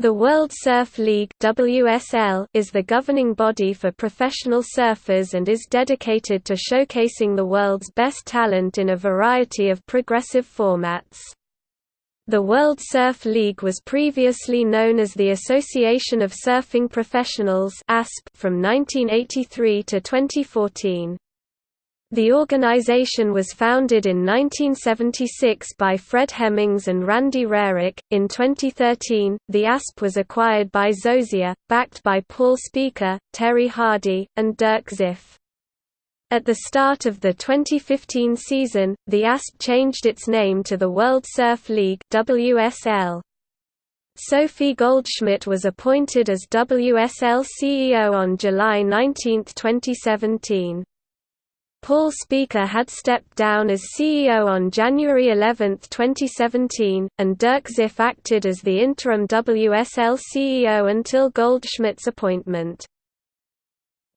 The World Surf League WSL is the governing body for professional surfers and is dedicated to showcasing the world's best talent in a variety of progressive formats. The World Surf League was previously known as the Association of Surfing Professionals from 1983 to 2014. The organization was founded in 1976 by Fred Hemmings and Randy Rarick. In 2013, the ASP was acquired by ZoSea, backed by Paul Speaker, Terry Hardy, and Dirk Ziff. At the start of the 2015 season, the ASP changed its name to the World Surf League (WSL). Sophie Goldschmidt was appointed as WSL CEO on July 19, 2017. Paul Speaker had stepped down as CEO on January 11, 2017, and Dirk Ziff acted as the interim WSL CEO until Goldschmidt's appointment.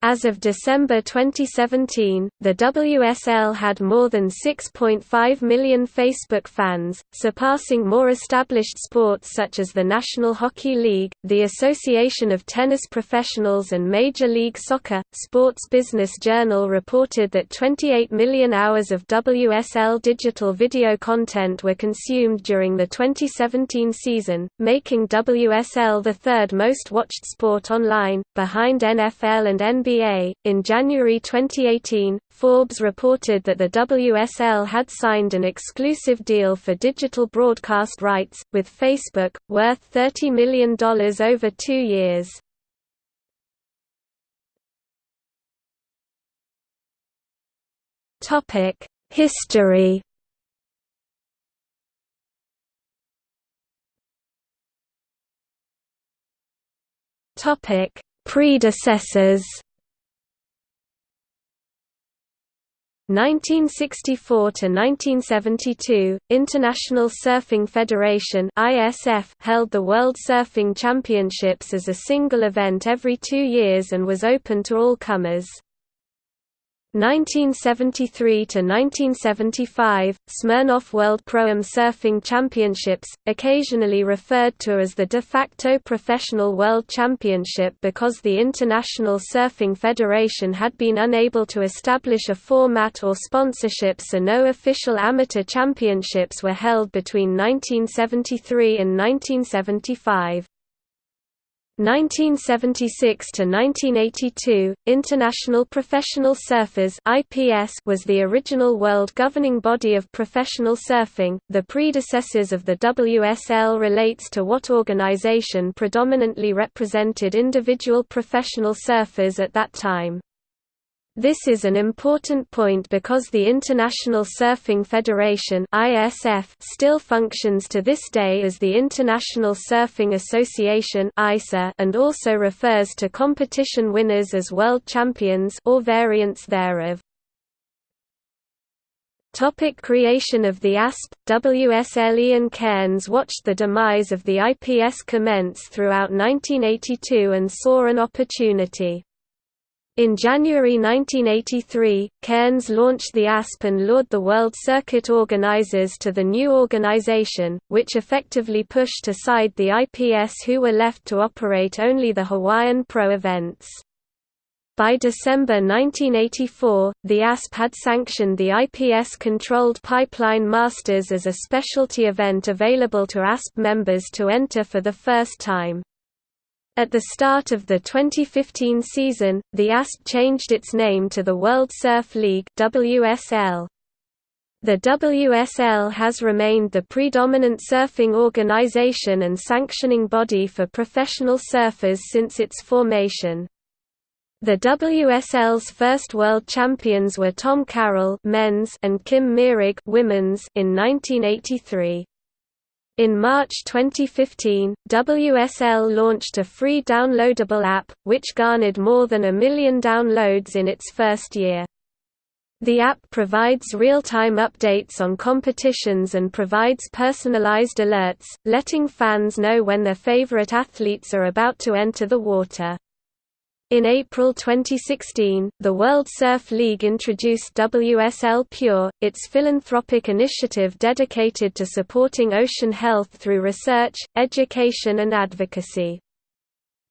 As of December 2017, the WSL had more than 6.5 million Facebook fans, surpassing more established sports such as the National Hockey League, the Association of Tennis Professionals and Major League Soccer. Sports Business Journal reported that 28 million hours of WSL digital video content were consumed during the 2017 season, making WSL the third most watched sport online, behind NFL and NBA In January 2018, Forbes reported that the WSL had signed an exclusive deal for digital broadcast rights, with Facebook, worth $30 million over two years. History. Predecessors 1964 to 1972, International Surfing Federation (ISF) held the World Surfing Championships as a single event every 2 years and was open to all comers. 1973 to 1975, Smirnoff World Pro-Am Surfing Championships, occasionally referred to as the de facto professional world championship because the International Surfing Federation had been unable to establish a format or sponsorship so no official amateur championships were held between 1973 and 1975. 1976 to 1982, International Professional Surfers (IPS) was the original world governing body of professional surfing. The predecessors of the WSL relates to what organization predominantly represented individual professional surfers at that time. This is an important point because the International Surfing Federation (ISF) still functions to this day as the International Surfing Association (ISA) and also refers to competition winners as world champions or variants thereof. Topic creation of the ASP, WSL Ian Cairns watched the demise of the IPS commence throughout 1982 and saw an opportunity. In January 1983, Cairns launched the ASP and lured the World Circuit organizers to the new organization, which effectively pushed aside the IPS who were left to operate only the Hawaiian Pro events. By December 1984, the ASP had sanctioned the IPS-controlled Pipeline Masters as a specialty event available to ASP members to enter for the first time. At the start of the 2015 season, the ASP changed its name to the World Surf League WSL. The WSL has remained the predominant surfing organization and sanctioning body for professional surfers since its formation. The WSL's first world champions were Tom Carroll men's and Kim Mearig women's in 1983. In March 2015, WSL launched a free downloadable app, which garnered more than a million downloads in its first year. The app provides real-time updates on competitions and provides personalized alerts, letting fans know when their favorite athletes are about to enter the water. In April 2016, the World Surf League introduced WSL Pure, its philanthropic initiative dedicated to supporting ocean health through research, education and advocacy.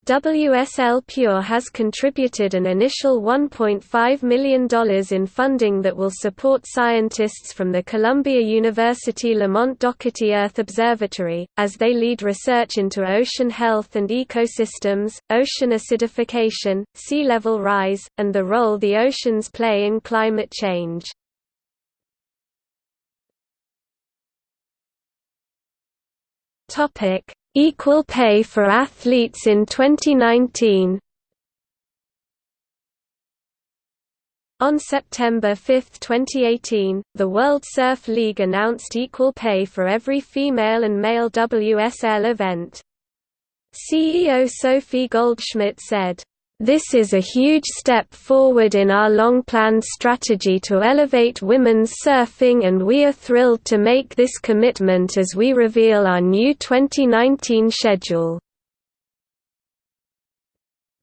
WSL Pure has contributed an initial $1.5 million in funding that will support scientists from the Columbia University Lamont Doherty Earth Observatory, as they lead research into ocean health and ecosystems, ocean acidification, sea level rise, and the role the oceans play in climate change. Equal pay for athletes in 2019 On September 5, 2018, the World Surf League announced equal pay for every female and male WSL event. CEO Sophie Goldschmidt said, this is a huge step forward in our long-planned strategy to elevate women's surfing and we are thrilled to make this commitment as we reveal our new 2019 schedule.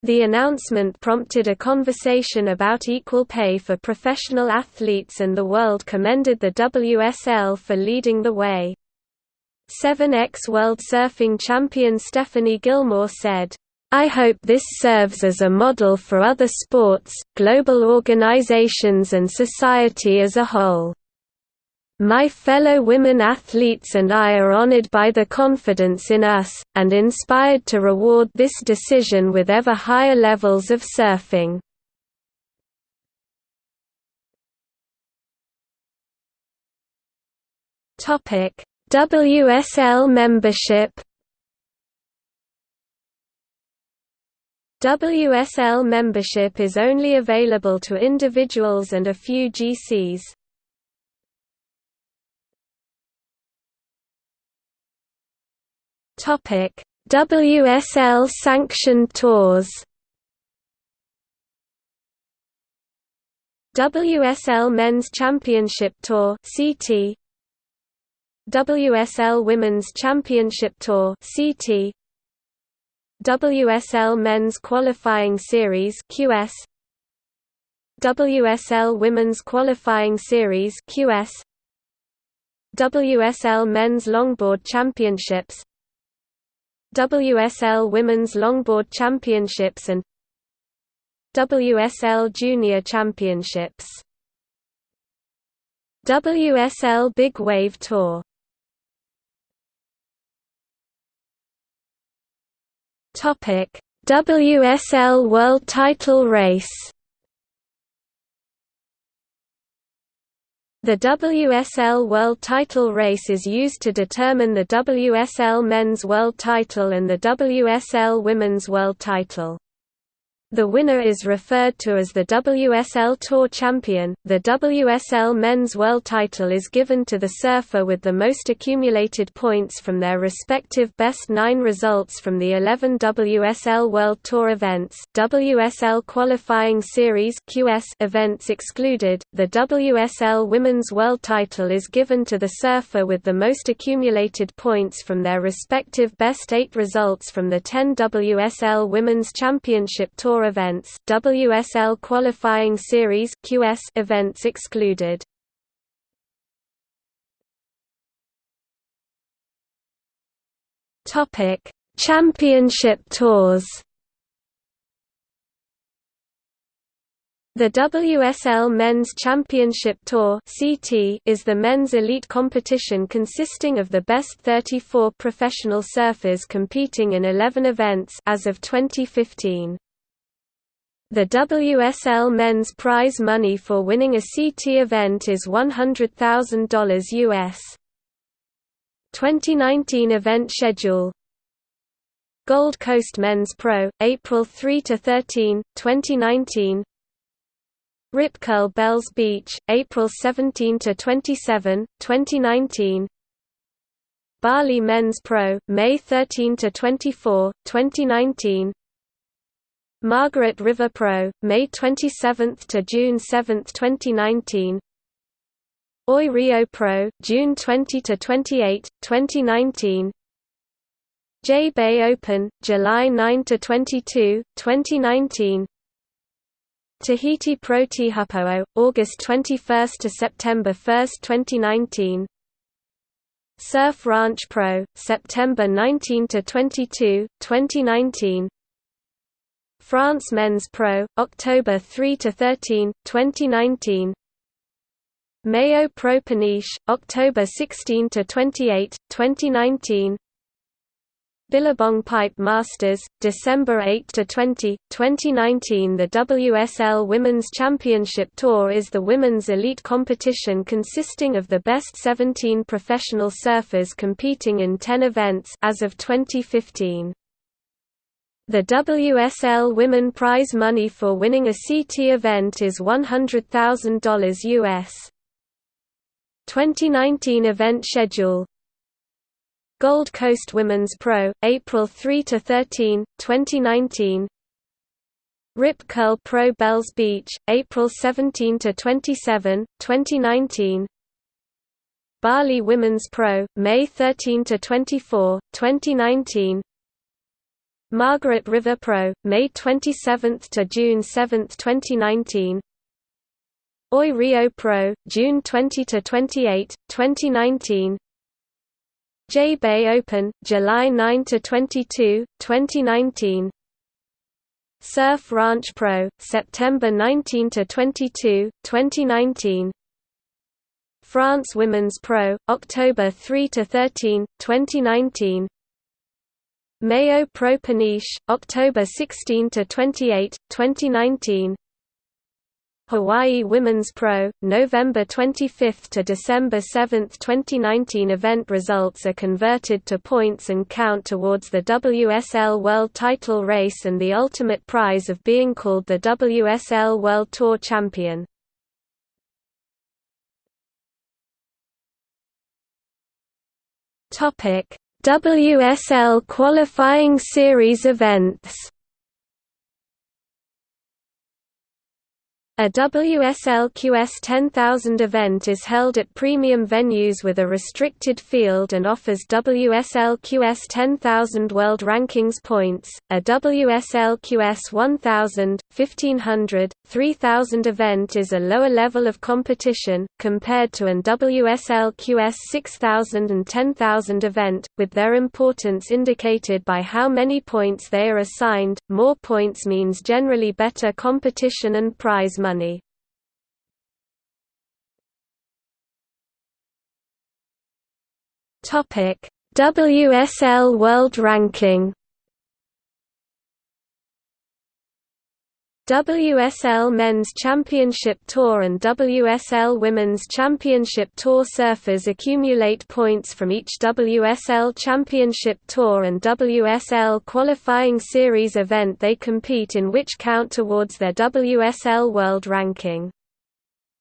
The announcement prompted a conversation about equal pay for professional athletes and the world commended the WSL for leading the way. 7x World Surfing champion Stephanie Gilmore said, I hope this serves as a model for other sports, global organizations and society as a whole. My fellow women athletes and I are honored by the confidence in us, and inspired to reward this decision with ever higher levels of surfing. WSL membership WSL membership is only available to individuals and a few GCs. Topic: WSL sanctioned tours. WSL Men's Championship Tour (CT), WSL Women's Championship Tour (CT), WSL Men's Qualifying Series QS WSL Women's Qualifying Series QS WSL Men's Longboard Championships. WSL Women's Longboard Championships and WSL Junior Championships. WSL Big Wave Tour Topic: WSL World Title Race. The WSL World Title Race is used to determine the WSL Men's World Title and the WSL Women's World Title. The winner is referred to as the WSL Tour Champion. The WSL Men's World Title is given to the surfer with the most accumulated points from their respective best nine results from the 11 WSL World Tour events, WSL Qualifying Series (QS) events excluded. The WSL Women's World Title is given to the surfer with the most accumulated points from their respective best eight results from the 10 WSL Women's Championship Tour Events, WSL Qualifying Series (QS) events excluded. Topic: Championship tours. The WSL Men's Championship Tour is the men's elite competition consisting of the best 34 professional surfers competing in 11 events as of 2015. The WSL men's prize money for winning a CT event is $100,000 US. 2019 event schedule. Gold Coast Men's Pro, April 3–13, 2019 Rip Curl Bells Beach, April 17–27, 2019 Bali Men's Pro, May 13–24, 2019 Margaret River Pro, May 27 to June 7, 2019. Oi Rio Pro, June 20 to 28, 2019. J-Bay Open, July 9 to 22, 2019 Tahiti Pro Teahupo'o, August 21 to September 1, 2019 Surf Ranch Pro, September 19 to 22, 2019 France Men's Pro, October 3 to 13, 2019 MEO Pro Peniche, October 16 to 28, 2019 Billabong Pipe Masters, December 8 to 20, 2019. The WSL Women's Championship Tour is the women's elite competition consisting of the best 17 professional surfers competing in 10 events as of 2015. The WSL Women prize money for winning a CT event is $100,000 US. 2019 event schedule Gold Coast Women's Pro, April 3 to 13, 2019. Rip Curl Pro Bells Beach, April 17 to 27, 2019. Bali Women's Pro, May 13 to 24, 2019. Margaret River Pro, May 27 to June 7, 2019. Oi Rio Pro, June 20 to 28, 2019. J-Bay Open, July 9 to 22, 2019 Surf Ranch Pro, September 19 to 22, 2019 France Women's Pro, October 3 to 13, 2019 MEO Pro Peniche, October 16 to 28, 2019 Hawaii Women's Pro, November 25 to December 7, 2019 event results are converted to points and count towards the WSL World Title race and the ultimate prize of being called the WSL World Tour Champion. WSL qualifying series events A WSL-QS 10000 event is held at premium venues with a restricted field and offers WSL-QS 10000 World Rankings points. A WSL-QS 1000, 1500, 3000 event is a lower level of competition, compared to an WSL-QS 6000 and 10000 event, with their importance indicated by how many points they are assigned. More points means generally better competition and prize money money. WSL World Ranking WSL Men's Championship Tour and WSL Women's Championship Tour surfers accumulate points from each WSL Championship Tour and WSL Qualifying Series event they compete in which count towards their WSL World Ranking.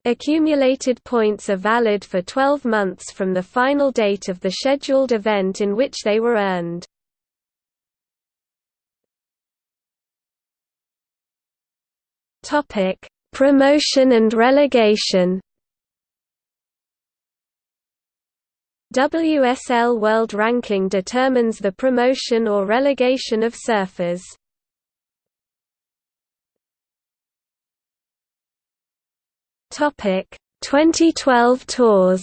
Accumulated points are valid for 12 months from the final date of the scheduled event in which they were earned. Topic: Promotion and relegation. WSL World Ranking determines the promotion or relegation of surfers. Topic: 2012 tours.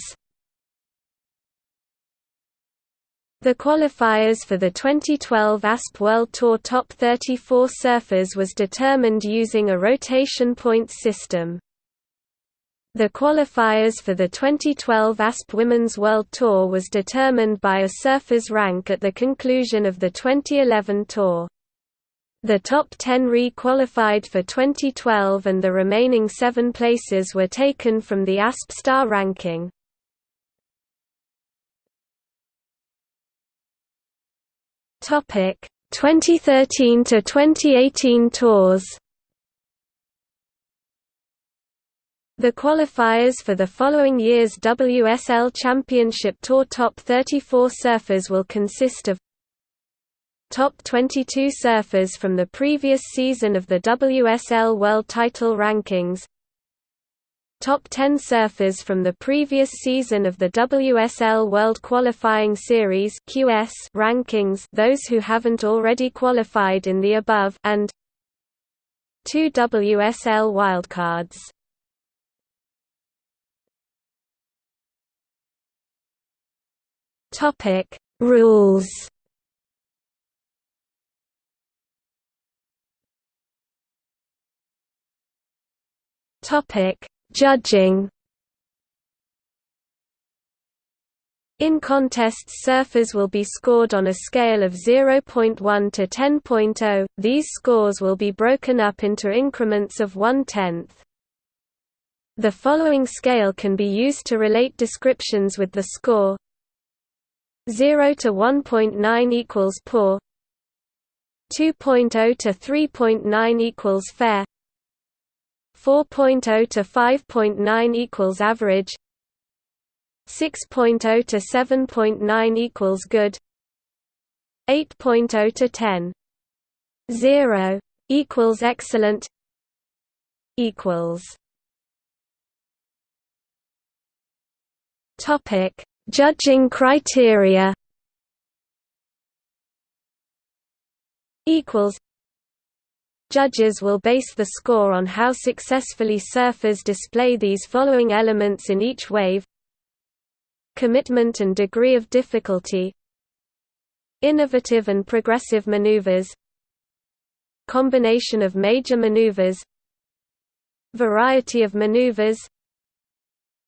The qualifiers for the 2012 ASP World Tour Top 34 surfers was determined using a rotation points system. The qualifiers for the 2012 ASP Women's World Tour was determined by a surfer's rank at the conclusion of the 2011 tour. The top 10 re-qualified for 2012 and the remaining seven places were taken from the ASP Star ranking. Topic 2013 to 2018 tours. The qualifiers for the following year's WSL Championship Tour top 34 surfers will consist of Top 22 surfers from the previous season of the WSL World Title Rankings top 10 surfers from the previous season of the WSL World Qualifying Series (QS) rankings, those who haven't already qualified in the above, and two WSL wildcards. Topic Rules Topic: Judging. In contests surfers will be scored on a scale of 0.1 to 10.0, these scores will be broken up into increments of one-tenth. The following scale can be used to relate descriptions with the score 0 to 1.9 equals poor 2.0 to 3.9 equals fair 4.0 to 5.9 equals average 6.0 to 7.9 equals good 8.0 to 10 0 equals excellent equals topic judging criteria equals Judges will base the score on how successfully surfers display these following elements in each wave. Commitment and degree of difficulty. Innovative and progressive maneuvers. Combination of major maneuvers. Variety of maneuvers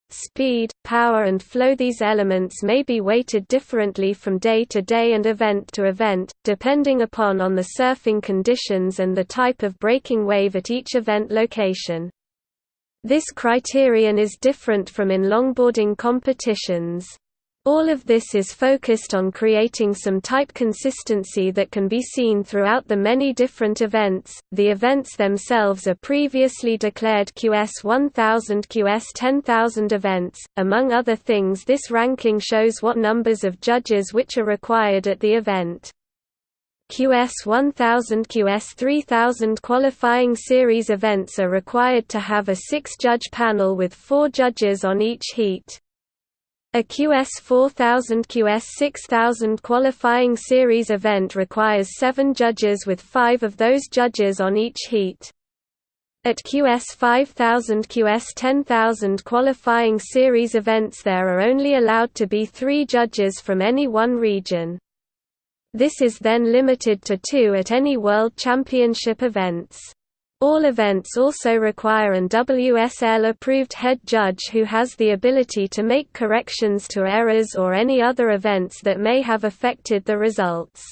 speed, power and flow These elements may be weighted differently from day to day and event to event, depending upon on the surfing conditions and the type of breaking wave at each event location. This criterion is different from in longboarding competitions. All of this is focused on creating some type consistency that can be seen throughout the many different events. The events themselves are previously declared QS 1000 QS 10000 events. Among other things, this ranking shows what numbers of judges which are required at the event. QS 1000 QS 3000 qualifying series events are required to have a six-judge panel with four judges on each heat. A QS 4000 QS 6000 qualifying series event requires seven judges with five of those judges on each heat. At QS 5000 QS 10000 qualifying series events there are only allowed to be three judges from any one region. This is then limited to two at any World Championship events. All events also require an WSL-approved head judge who has the ability to make corrections to errors or any other events that may have affected the results.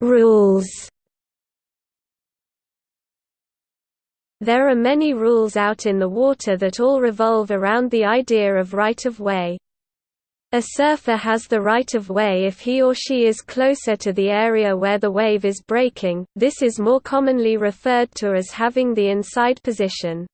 Rules There are many rules out in the water that all revolve around the idea of right-of-way. A surfer has the right-of-way if he or she is closer to the area where the wave is breaking, this is more commonly referred to as having the inside position.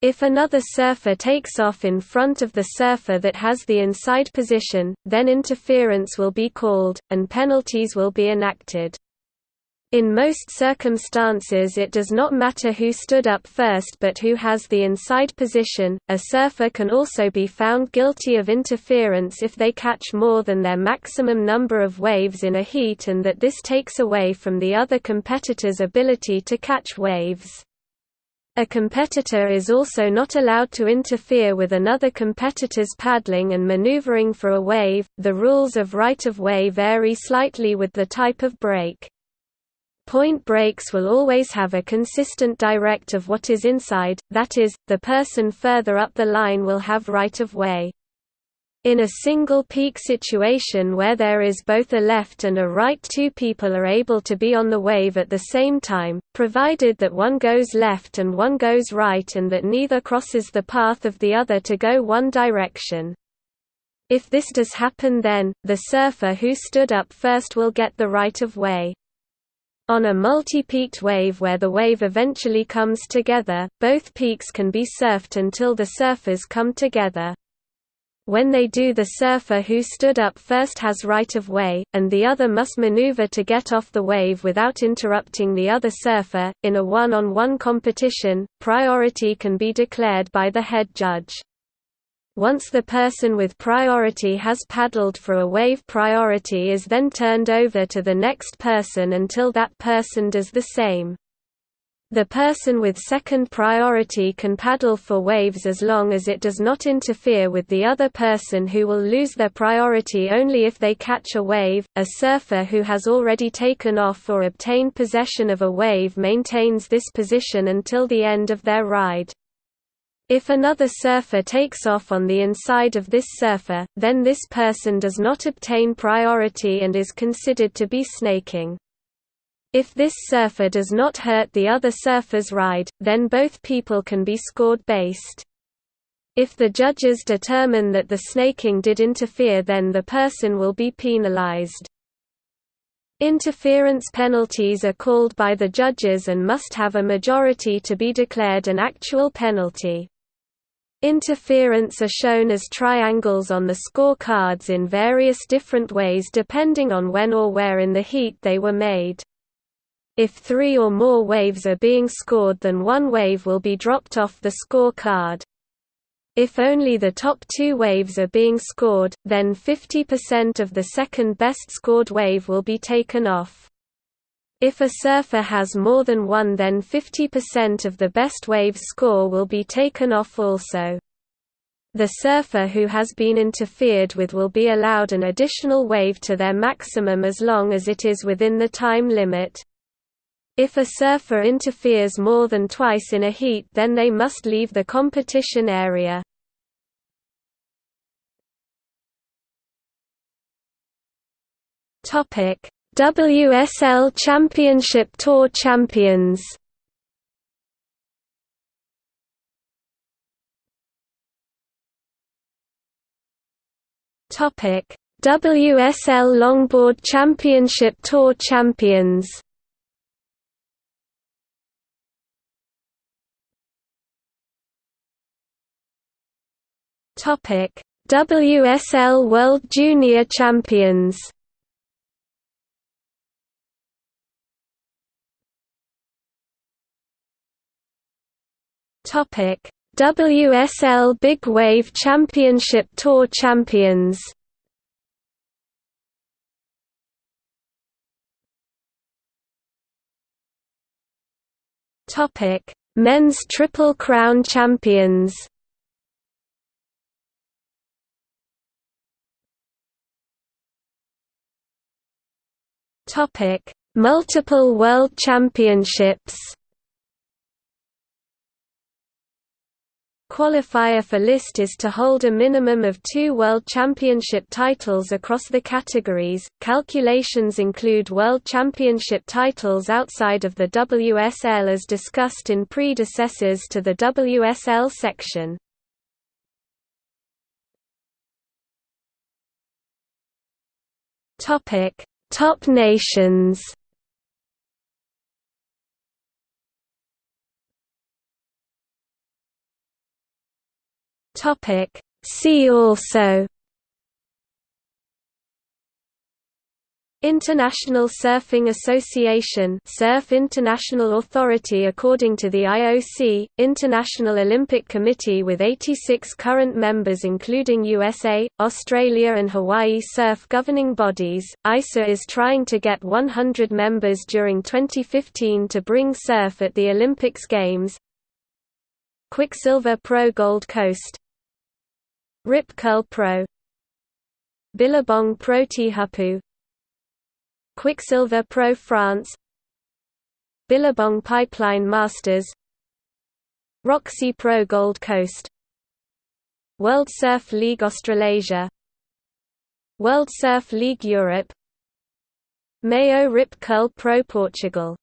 If another surfer takes off in front of the surfer that has the inside position, then interference will be called, and penalties will be enacted. In most circumstances it does not matter who stood up first but who has the inside position. A surfer can also be found guilty of interference if they catch more than their maximum number of waves in a heat and that this takes away from the other competitor's ability to catch waves. A competitor is also not allowed to interfere with another competitor's paddling and maneuvering for a wave. The rules of right of way vary slightly with the type of break. Point breaks will always have a consistent direct of what is inside, that is, the person further up the line will have right of way. In a single peak situation where there is both a left and a right two people are able to be on the wave at the same time, provided that one goes left and one goes right and that neither crosses the path of the other to go one direction. If this does happen then, the surfer who stood up first will get the right of way. On a multi-peaked wave where the wave eventually comes together, both peaks can be surfed until the surfers come together. When they do the surfer who stood up first has right of way, and the other must maneuver to get off the wave without interrupting the other surfer. In a one-on-one -on -one competition, priority can be declared by the head judge. Once the person with priority has paddled for a wave priority is then turned over to the next person until that person does the same. The person with second priority can paddle for waves as long as it does not interfere with the other person who will lose their priority only if they catch a wave. A surfer who has already taken off or obtained possession of a wave maintains this position until the end of their ride. If another surfer takes off on the inside of this surfer, then this person does not obtain priority and is considered to be snaking. If this surfer does not hurt the other surfer's ride, then both people can be scored based. If the judges determine that the snaking did interfere then the person will be penalized. Interference penalties are called by the judges and must have a majority to be declared an actual penalty. Interference are shown as triangles on the score cards in various different ways depending on when or where in the heat they were made. If three or more waves are being scored then one wave will be dropped off the score card. If only the top two waves are being scored, then 50% of the second best scored wave will be taken off. If a surfer has more than one then 50% of the best wave's score will be taken off also. The surfer who has been interfered with will be allowed an additional wave to their maximum as long as it is within the time limit. If a surfer interferes more than twice in a heat then they must leave the competition area. WSL Championship Tour champions Topic: WSL Longboard Championship Tour champions Topic: WSL World Junior Champions. Topic: WSL Big Wave Championship Tour Champions. Topic: Men's Triple Crown Champions. Topic: Multiple World Championships. Qualifier for list is to hold a minimum of two World Championship titles across the categories. Calculations include World Championship titles outside of the WSL as discussed in predecessors to the WSL section. Topic: Top nations Topic. See also. International Surfing Association Surf International Authority According to the IOC, International Olympic Committee with 86 current members including USA, Australia and Hawaii surf governing bodies, ISA is trying to get 100 members during 2015 to bring surf at the Olympics Games. Quiksilver Pro Gold Coast Rip Curl Pro. Billabong Pro Teahupo'o Quiksilver Pro France. Billabong Pipeline Masters. Roxy Pro Gold Coast. World Surf League Australasia. World Surf League Europe. MEO Rip Curl Pro Portugal